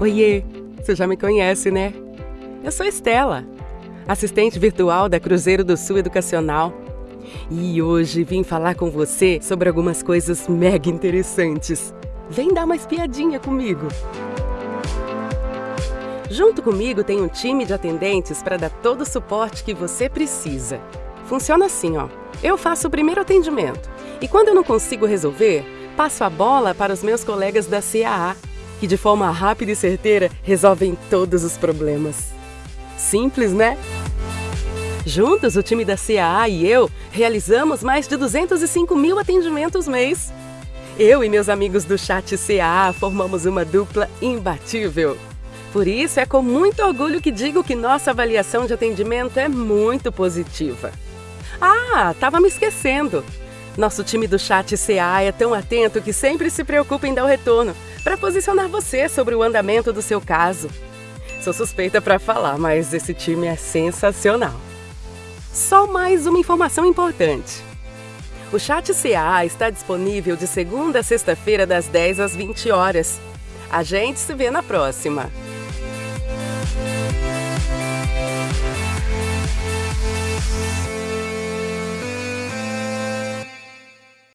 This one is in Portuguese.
Oiê, você já me conhece, né? Eu sou Estela, assistente virtual da Cruzeiro do Sul Educacional. E hoje vim falar com você sobre algumas coisas mega interessantes. Vem dar uma espiadinha comigo. Junto comigo tem um time de atendentes para dar todo o suporte que você precisa. Funciona assim, ó. Eu faço o primeiro atendimento e quando eu não consigo resolver, passo a bola para os meus colegas da CAA, que de forma rápida e certeira resolvem todos os problemas. Simples, né? Juntos, o time da CAA e eu realizamos mais de 205 mil atendimentos mês. Eu e meus amigos do chat CAA formamos uma dupla imbatível. Por isso, é com muito orgulho que digo que nossa avaliação de atendimento é muito positiva. Ah, estava me esquecendo! Nosso time do chat CA é tão atento que sempre se preocupa em dar o retorno para posicionar você sobre o andamento do seu caso. Sou suspeita para falar, mas esse time é sensacional. Só mais uma informação importante. O chat CA está disponível de segunda a sexta-feira das 10 às 20 horas. A gente se vê na próxima.